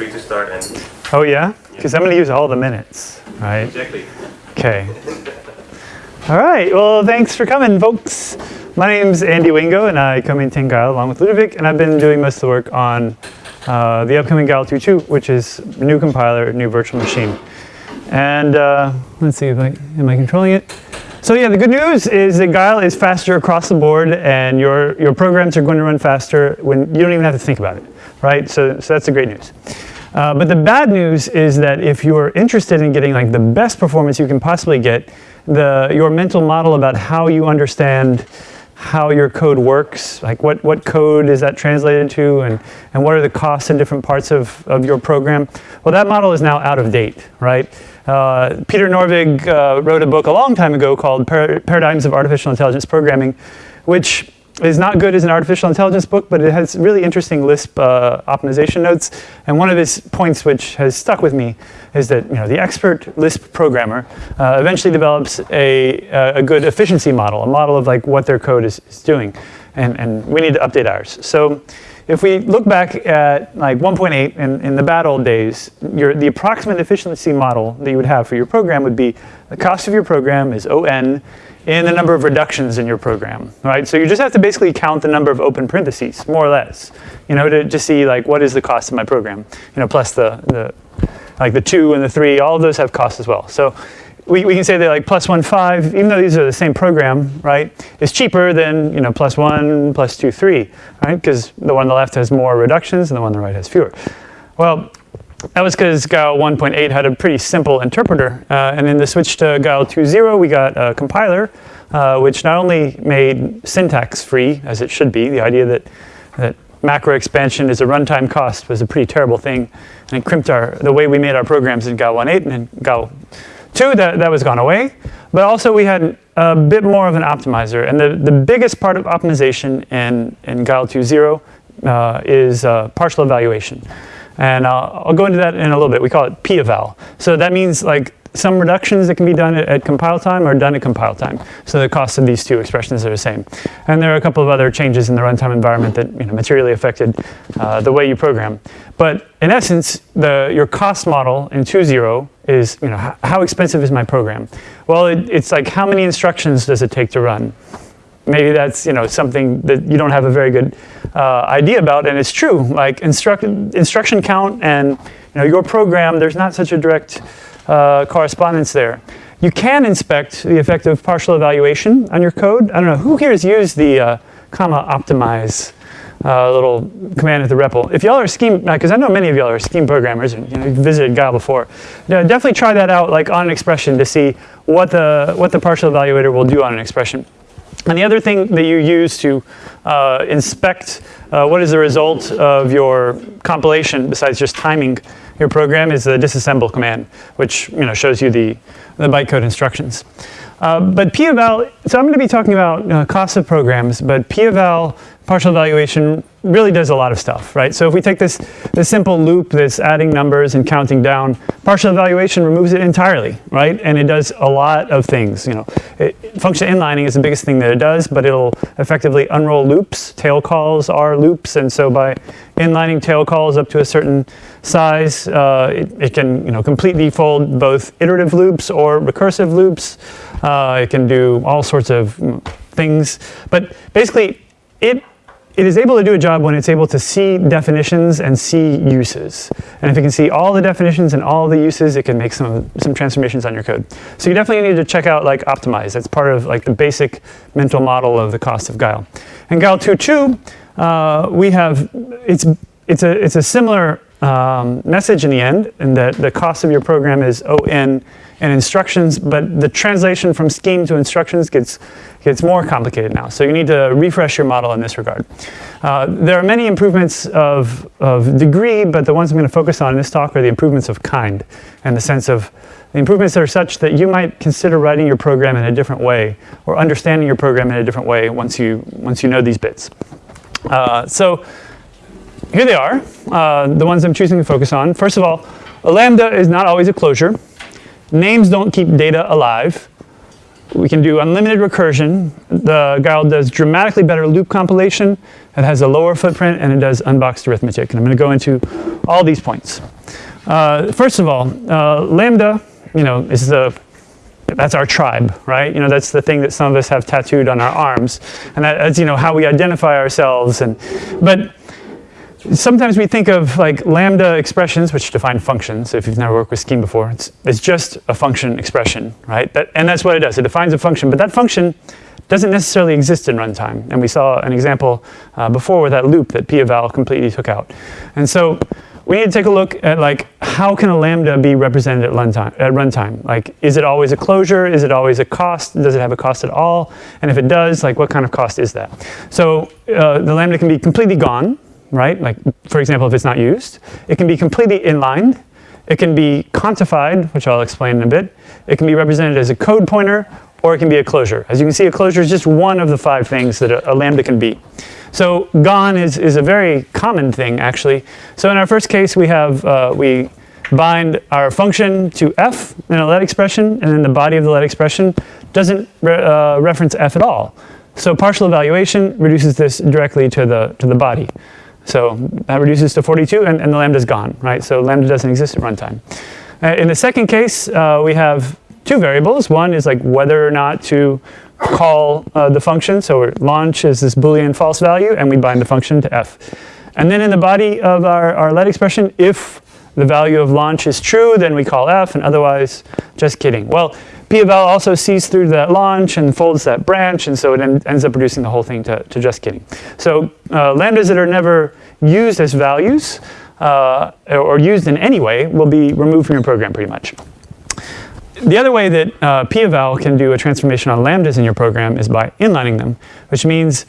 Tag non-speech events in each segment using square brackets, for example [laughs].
free to start and Oh yeah? Because I'm going to use all the minutes, right? exactly. Okay. All right. Well, thanks for coming, folks. My name's Andy Wingo, and I co-maintain Guile along with Ludovic, and I've been doing most of the work on uh, the upcoming Guile 2.2, which is new compiler, new virtual machine. And uh, let's see, if I, am I controlling it? So yeah, the good news is that Guile is faster across the board, and your your programs are going to run faster when you don't even have to think about it, right? So so that's the great news. Uh, but the bad news is that if you're interested in getting like the best performance you can possibly get, the, your mental model about how you understand how your code works, like what, what code is that translated to and, and what are the costs in different parts of, of your program, well that model is now out of date, right? Uh, Peter Norvig uh, wrote a book a long time ago called Par Paradigms of Artificial Intelligence Programming, which is not good as an artificial intelligence book, but it has really interesting Lisp uh, optimization notes. And one of his points which has stuck with me is that you know, the expert Lisp programmer uh, eventually develops a, a good efficiency model, a model of like what their code is, is doing. And, and we need to update ours. So if we look back at like 1.8 in, in the bad old days, your, the approximate efficiency model that you would have for your program would be the cost of your program is ON in the number of reductions in your program, right? So you just have to basically count the number of open parentheses, more or less, you know, to just see like what is the cost of my program, you know, plus the, the like the two and the three, all of those have costs as well. So we, we can say that like plus one five, even though these are the same program, right, is cheaper than, you know, plus one, plus two, three, right? Because the one on the left has more reductions and the one on the right has fewer. Well, that was because Guile 1.8 had a pretty simple interpreter. Uh, and in the switch to Guile 2.0, we got a compiler, uh, which not only made syntax free, as it should be, the idea that, that macro expansion is a runtime cost was a pretty terrible thing. And it crimped our, the way we made our programs in Guile 1.8 and in Guile 2, that, that was gone away. But also we had a bit more of an optimizer. And the, the biggest part of optimization in, in Guile 2.0 uh, is uh, partial evaluation. And uh, I'll go into that in a little bit. We call it p-eval. So that means like some reductions that can be done at, at, compile time are done at compile time. So the cost of these two expressions are the same. And there are a couple of other changes in the runtime environment that you know, materially affected uh, the way you program. But in essence, the, your cost model in 2.0 is you know, how expensive is my program? Well, it, it's like how many instructions does it take to run? maybe that's you know something that you don't have a very good uh, idea about, and it's true. Like instruct, instruction count and you know your program, there's not such a direct uh, correspondence there. You can inspect the effect of partial evaluation on your code. I don't know who here has used the uh, comma optimize uh, little command at the REPL. If y'all are scheme, because uh, I know many of y'all are scheme programmers and you know, you've visited Guile before, definitely try that out like on an expression to see what the what the partial evaluator will do on an expression. And the other thing that you use to uh, inspect uh, what is the result of your compilation, besides just timing your program, is the disassemble command, which you know shows you the, the bytecode instructions. Uh, but p-eval, so I'm going to be talking about uh, cost of programs, but p-eval partial evaluation really does a lot of stuff, right? So if we take this, this simple loop that's adding numbers and counting down, partial evaluation removes it entirely, right? And it does a lot of things, you know. It, function inlining is the biggest thing that it does, but it'll effectively unroll loops. Tail calls are loops, and so by inlining tail calls up to a certain size, uh, it, it, can, you know, completely fold both iterative loops or recursive loops. Uh, it can do all sorts of things, but basically it it is able to do a job when it's able to see definitions and see uses. And if it can see all the definitions and all the uses, it can make some, some transformations on your code. So you definitely need to check out like Optimize. That's part of like the basic mental model of the cost of Guile. And Guile 2.2, uh, we have, it's, it's, a, it's a similar um, message in the end, and that the cost of your program is ON and instructions, but the translation from scheme to instructions gets, gets more complicated now. So you need to refresh your model in this regard. Uh, there are many improvements of, of degree, but the ones I'm going to focus on in this talk are the improvements of kind, and the sense of the improvements are such that you might consider writing your program in a different way, or understanding your program in a different way once you, once you know these bits. Uh, so here they are, uh, the ones I'm choosing to focus on. First of all, a lambda is not always a closure. Names don't keep data alive. we can do unlimited recursion. The Guile does dramatically better loop compilation. It has a lower footprint and it does unboxed arithmetic. And I'm going to go into all these points. Uh, first of all, uh, Lambda, you know, is the that's our tribe, right? You know, that's the thing that some of us have tattooed on our arms, and that, that's you know how we identify ourselves. And but sometimes we think of like lambda expressions, which define functions. If you've never worked with Scheme before, it's, it's just a function expression, right? That, and that's what it does. It defines a function, but that function doesn't necessarily exist in runtime. And we saw an example uh, before with that loop that p-eval completely took out. And so we need to take a look at like how can a lambda be represented at runtime? At runtime, like is it always a closure? Is it always a cost? Does it have a cost at all? And if it does, like what kind of cost is that? So uh, the lambda can be completely gone, right? Like, for example, if it's not used. It can be completely inlined. It can be contified, which I'll explain in a bit. It can be represented as a code pointer, or it can be a closure. As you can see, a closure is just one of the five things that a, a lambda can be. So gone is, is a very common thing, actually. So in our first case, we have, uh, we bind our function to f in a let expression, and then the body of the let expression doesn't re uh, reference f at all. So partial evaluation reduces this directly to the, to the body. So that reduces to 42 and, and the lambda's gone, right? So lambda doesn't exist at runtime. Uh, in the second case, uh, we have two variables. One is like whether or not to call uh, the function. So launch is this boolean false value and we bind the function to f. And then in the body of our, our let expression, if the value of launch is true, then we call f and otherwise, just kidding. Well, p-eval also sees through that launch and folds that branch, and so it en ends up reducing the whole thing to, to just kidding. So uh, lambdas that are never used as values uh, or used in any way will be removed from your program pretty much. The other way that uh, p-eval can do a transformation on lambdas in your program is by inlining them, which means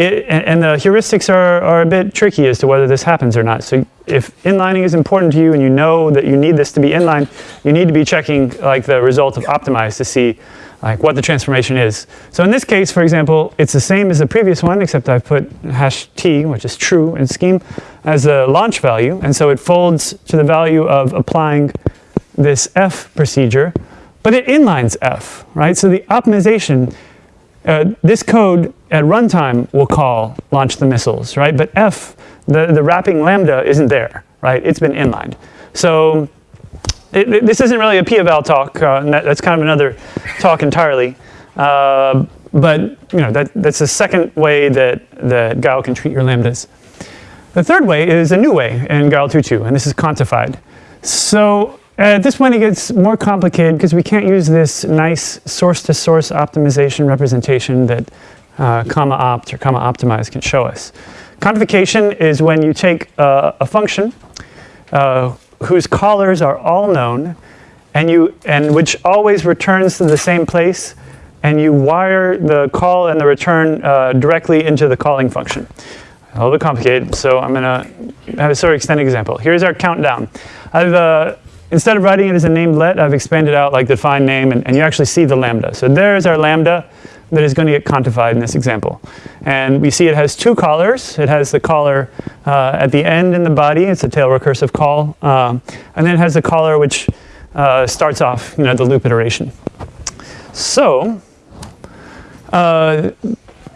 it, and, the heuristics are, are a bit tricky as to whether this happens or not. So if inlining is important to you and you know that you need this to be inlined, you need to be checking like the result of optimize to see like what the transformation is. So in this case, for example, it's the same as the previous one, except I've put hash t, which is true in scheme, as a launch value. And so it folds to the value of applying this f procedure, but it inlines f, right? So the optimization uh, this code at runtime we'll call launch the missiles, right? But F, the, the wrapping lambda isn't there, right? It's been inlined. So it, it, this isn't really a p-eval talk. Uh, that's kind of another talk entirely. Uh, but you know that, that's the second way that, that Guile can treat your lambdas. The third way is a new way in Guile 2.2, and this is contified. So at this point it gets more complicated because we can't use this nice source-to-source -source optimization representation that uh, comma opt or comma optimize can show us. Contification is when you take uh, a function uh, whose callers are all known and, you, and which always returns to the same place and you wire the call and the return uh, directly into the calling function. A little bit complicated, so I'm going to have a sort of extended example. Here's our countdown. I've uh, Instead of writing it as a named let, I've expanded out like the define name, and, and you actually see the lambda. So there's our lambda that is going to get contified in this example. And we see it has two callers. It has the caller uh, at the end in the body. It's a tail recursive call. Um, and then it has the caller which uh, starts off you know, the loop iteration. So uh,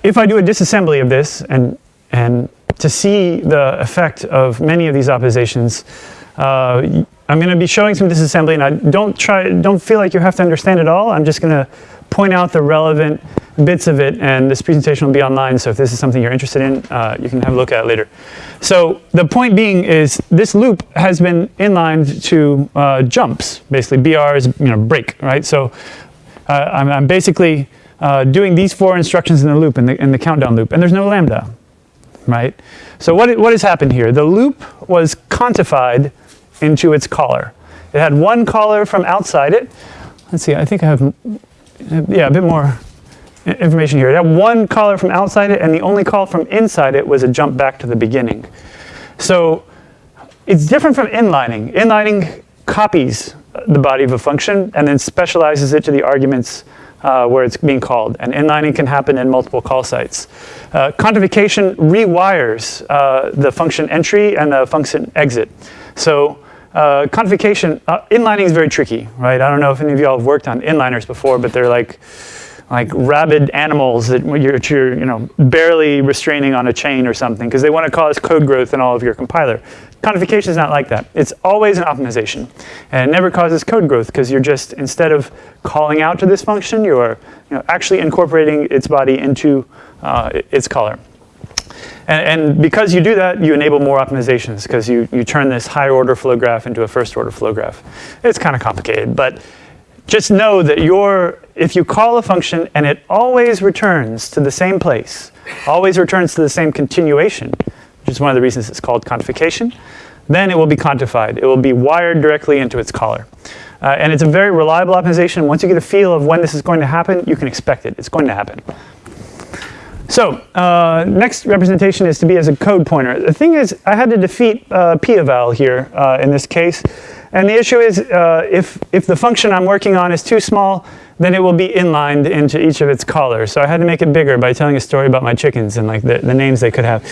if I do a disassembly of this and, and to see the effect of many of these optimizations, uh, I'm going to be showing some disassembly, and I don't try, don't feel like you have to understand it all. I'm just going to point out the relevant bits of it, and this presentation will be online. So if this is something you're interested in, uh, you can have a look at it later. So the point being is this loop has been inlined to uh, jumps, basically. BR is you know break, right? So uh, I'm, I'm, basically uh, doing these four instructions in the loop, in the, in the countdown loop, and there's no lambda, right? So what, what has happened here? The loop was contified into its caller. It had one caller from outside it. Let's see, I think I have, yeah, a bit more information here. It had one caller from outside it, and the only call from inside it was a jump back to the beginning. So it's different from inlining. Inlining copies the body of a function and then specializes it to the arguments uh, where it's being called. And inlining can happen in multiple call sites. Uh, contification rewires uh, the function entry and the function exit. So uh, contification, uh, inlining is very tricky, right? I don't know if any of y'all have worked on inliners before, but they're like, like rabid animals that you're, you're you know, barely restraining on a chain or something because they want to cause code growth in all of your compiler. Contification is not like that. It's always an optimization. And it never causes code growth because you're just, instead of calling out to this function, you're you know, actually incorporating its body into uh, its caller. And, and, because you do that, you enable more optimizations because you, you turn this higher order flow graph into a first order flow graph. It's kind of complicated, but just know that your, if you call a function and it always returns to the same place, always returns to the same continuation, which is one of the reasons it's called contification, then it will be contified. It will be wired directly into its caller. Uh, and it's a very reliable optimization. Once you get a feel of when this is going to happen, you can expect it. It's going to happen. So uh, next representation is to be as a code pointer. The thing is, I had to defeat uh, p-eval here uh, in this case. And the issue is, uh, if, if the function I'm working on is too small, then it will be inlined into each of its callers. So I had to make it bigger by telling a story about my chickens and like the, the names they could have.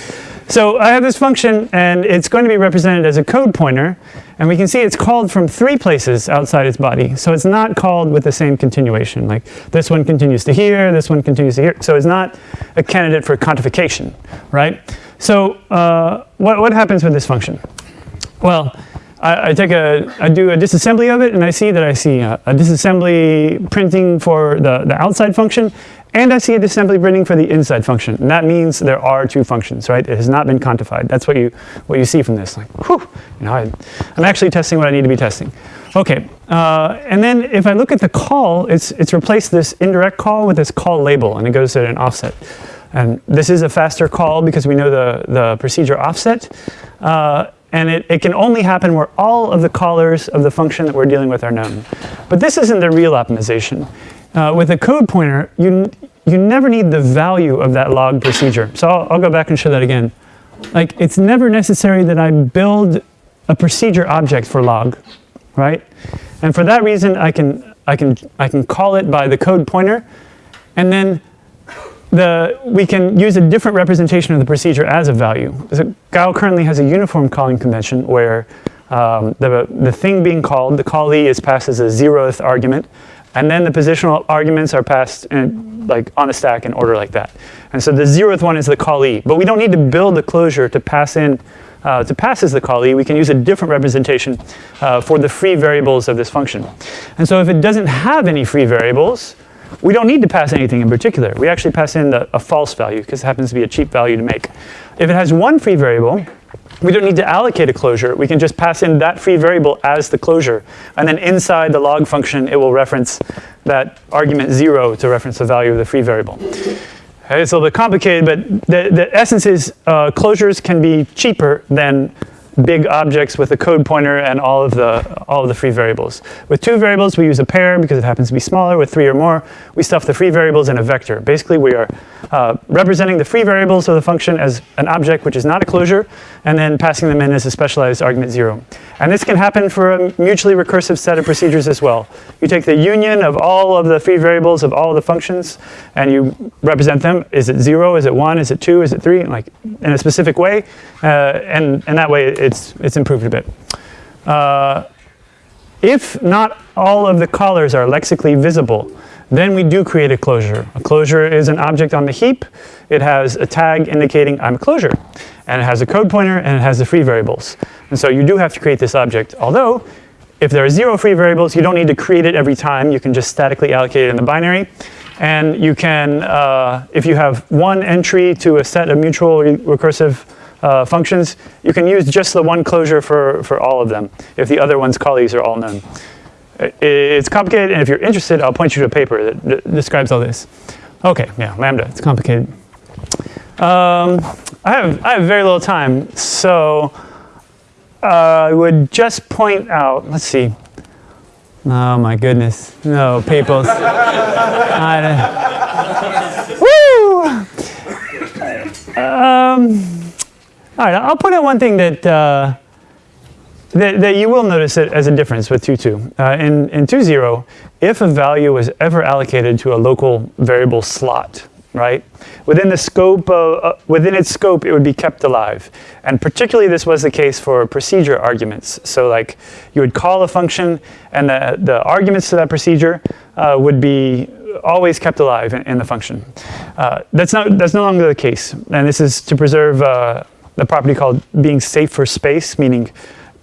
So I have this function, and it's going to be represented as a code pointer. And we can see it's called from three places outside its body. So it's not called with the same continuation. Like this one continues to here, this one continues to here. So it's not a candidate for contification, right? So uh, what, what happens with this function? Well, I, take a, I do a disassembly of it, and I see that I see a, a disassembly printing for the, the outside function, and I see a disassembly printing for the inside function. And that means there are two functions, right? It has not been contified. That's what you, what you see from this. Like, whew, you know, I, am actually testing what I need to be testing. Okay, uh, and then if I look at the call, it's, it's replaced this indirect call with this call label, and it goes at an offset. And this is a faster call because we know the, the procedure offset. Uh, and it, it can only happen where all of the callers of the function that we're dealing with are known. But this isn't the real optimization. Uh, with a code pointer, you, you never need the value of that log procedure. So I'll, I'll go back and show that again. Like, it's never necessary that I build a procedure object for log, right? And for that reason, I can, I can, I can call it by the code pointer, and then the, we can use a different representation of the procedure as a value. So Guile currently has a uniform calling convention where um, the, the thing being called, the callee is passed as a zeroth argument, and then the positional arguments are passed in, like on a stack in order like that. And so the zeroth one is the callee. But we don't need to build a closure to pass in, uh, to pass as the callee. We can use a different representation uh, for the free variables of this function. And so if it doesn't have any free variables, we don't need to pass anything in particular. We actually pass in the, a false value because it happens to be a cheap value to make. If it has one free variable, we don't need to allocate a closure. We can just pass in that free variable as the closure. And then inside the log function, it will reference that argument zero to reference the value of the free variable. It's a little bit complicated, but the, the essence is uh, closures can be cheaper than big objects with a code pointer and all of the all of the free variables. With two variables, we use a pair because it happens to be smaller. With three or more, we stuff the free variables in a vector. Basically, we are uh, representing the free variables of the function as an object which is not a closure, and then passing them in as a specialized argument zero. And this can happen for a mutually recursive set of procedures as well. You take the union of all of the free variables of all the functions, and you represent them. Is it zero? Is it one? Is it two? Is it three? Like in a specific way, uh, and and that way it's it's improved a bit. Uh, if not all of the callers are lexically visible, then we do create a closure. A closure is an object on the heap. It has a tag indicating I'm a closure. And it has a code pointer and it has the free variables. And so you do have to create this object. Although, if there are zero free variables, you don't need to create it every time. You can just statically allocate it in the binary. And you can, uh, if you have one entry to a set of mutual recursive uh, functions, you can use just the one closure for, for all of them if the other one's callees are all known. It's complicated, and if you're interested, I'll point you to a paper that describes all this. Okay, yeah, Lambda, it's complicated. Um, I, have, I have very little time, so uh, I would just point out, let's see. Oh my goodness, no, papers. [laughs] woo! Um, all right, I'll point out one thing that, uh, that, that, you will notice it as a difference with 2.2. Uh, in, in 2.0, if a value was ever allocated to a local variable slot, right? Within the scope of, uh, within its scope, it would be kept alive. And particularly this was the case for procedure arguments. So like you would call a function and the, the arguments to that procedure uh, would be always kept alive in, in the function. Uh, that's, not, that's no longer the case. And this is to preserve uh, the property called being safe for space, meaning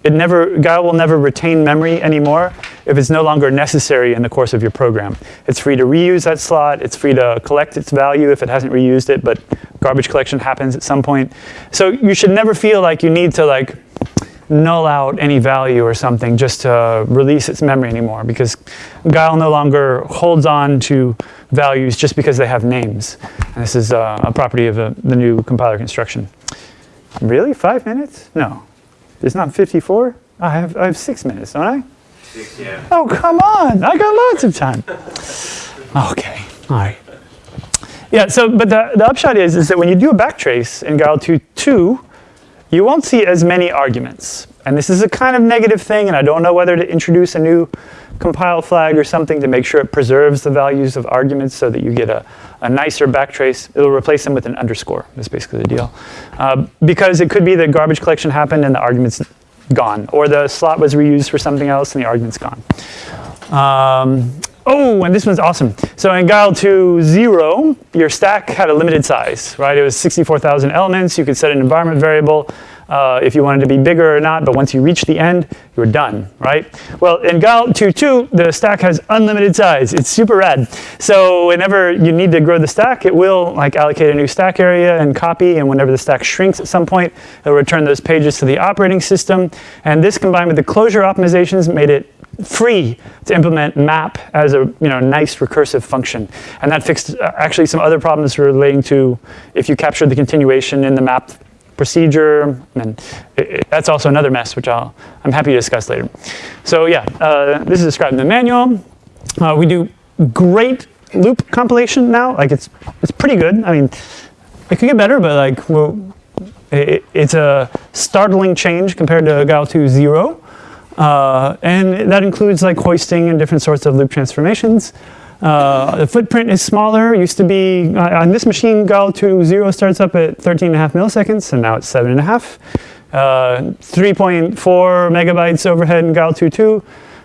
it never, Guile will never retain memory anymore if it's no longer necessary in the course of your program. It's free to reuse that slot, it's free to collect its value if it hasn't reused it, but garbage collection happens at some point. So you should never feel like you need to like null out any value or something just to release its memory anymore because Guile no longer holds on to values just because they have names. And this is uh, a property of the, the new compiler construction. Really? Five minutes? No. It's not 54? I have, I have six minutes, don't I? Six, Yeah. Oh, come on. I got lots of time. Okay. All right. Yeah, so, but the, the upshot is, is that when you do a backtrace in Guile 2.2, you won't see as many arguments. And this is a kind of negative thing, and I don't know whether to introduce a new compile flag or something to make sure it preserves the values of arguments so that you get a, a nicer backtrace. It'll replace them with an underscore, that's basically the deal. Uh, because it could be that garbage collection happened and the argument's gone, or the slot was reused for something else and the argument's gone. Um, oh, and this one's awesome. So in Guile 2.0, your stack had a limited size, right? It was 64,000 elements. You could set an environment variable uh, if you wanted to be bigger or not, but once you reach the end, you're done, right? Well, in Guile 2.2, the stack has unlimited size. It's super rad. So whenever you need to grow the stack, it will like allocate a new stack area and copy, and whenever the stack shrinks at some point, it'll return those pages to the operating system. And this combined with the closure optimizations made it free to implement map as a you know nice recursive function. And that fixed uh, actually some other problems relating to if you captured the continuation in the map procedure, and it, that's also another mess, which I'll, I'm happy to discuss later. So yeah, uh, this is described in the manual. Uh, we do great loop compilation now. Like it's, it's pretty good. I mean, it could get better, but like well, it, it's a startling change compared to Guile 2.0. Uh, and that includes like hoisting and different sorts of loop transformations. Uh, the footprint is smaller. It used to be, uh, on this machine, Guile 2.0 starts up at 13 and a half milliseconds, and now it's seven and a half. Uh, 3.4 megabytes overhead in Guile 2.2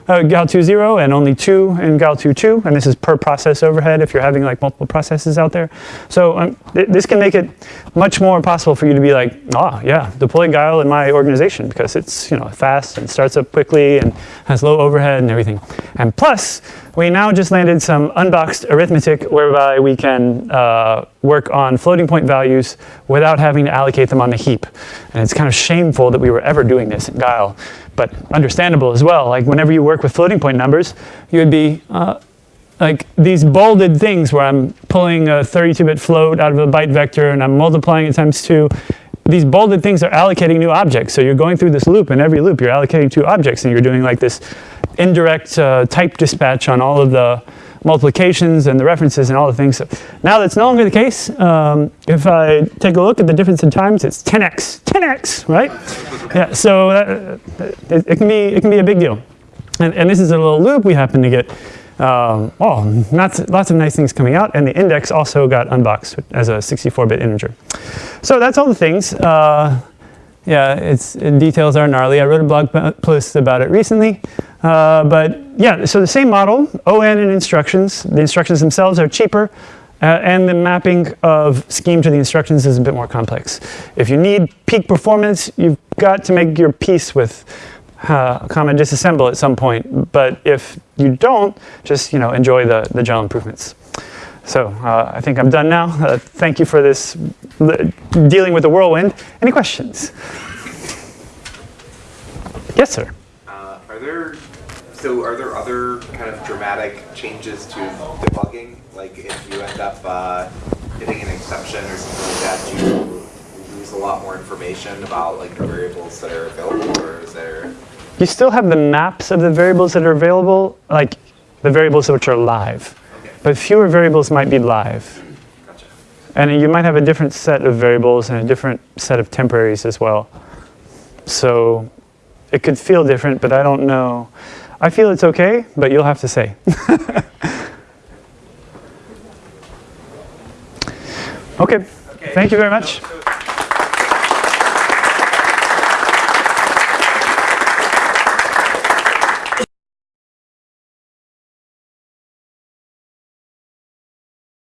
uh, Guile 2.0 and only two in Guile 2.2, and this is per process overhead if you're having like multiple processes out there. So um, th this can make it much more possible for you to be like, ah, yeah, deploy Guile in my organization because it's you know fast and starts up quickly and has low overhead and everything. And plus, we now just landed some unboxed arithmetic whereby we can uh, work on floating point values without having to allocate them on the heap. And it's kind of shameful that we were ever doing this in Guile but understandable as well. Like whenever you work with floating point numbers, you would be uh, like these bolded things where I'm pulling a 32-bit float out of a byte vector and I'm multiplying it times two. These bolded things are allocating new objects. So you're going through this loop, and every loop you're allocating two objects, and you're doing like this indirect uh, type dispatch on all of the multiplications and the references and all the things. So now that's no longer the case. Um, if I take a look at the difference in times, it's 10x, 10x, right? Yeah, so it, it, can be, it can be a big deal. And, and this is a little loop. We happen to get um, oh, lots, lots of nice things coming out, and the index also got unboxed as a 64-bit integer. So that's all the things. Uh, yeah, it's, it details are gnarly. I wrote a blog post about it recently. Uh, but yeah, so the same model, ON and instructions. The instructions themselves are cheaper. Uh, and the mapping of scheme to the instructions is a bit more complex. If you need peak performance, you've got to make your peace with uh, comma disassemble at some point. But if you don't, just you know enjoy the, the general improvements. So uh, I think I'm done now. Uh, thank you for this dealing with the whirlwind. Any questions? Yes, sir. Uh, are there so are there other kind of dramatic changes to debugging? Like if you end up uh, hitting an exception or something like that, do you lose a lot more information about like the variables that are available, or is there? You still have the maps of the variables that are available, like the variables which are live. Okay. But fewer variables might be live. Gotcha. And you might have a different set of variables and a different set of temporaries as well. So it could feel different, but I don't know. I feel it's okay, but you'll have to say. [laughs] okay. Okay. Thank you very much.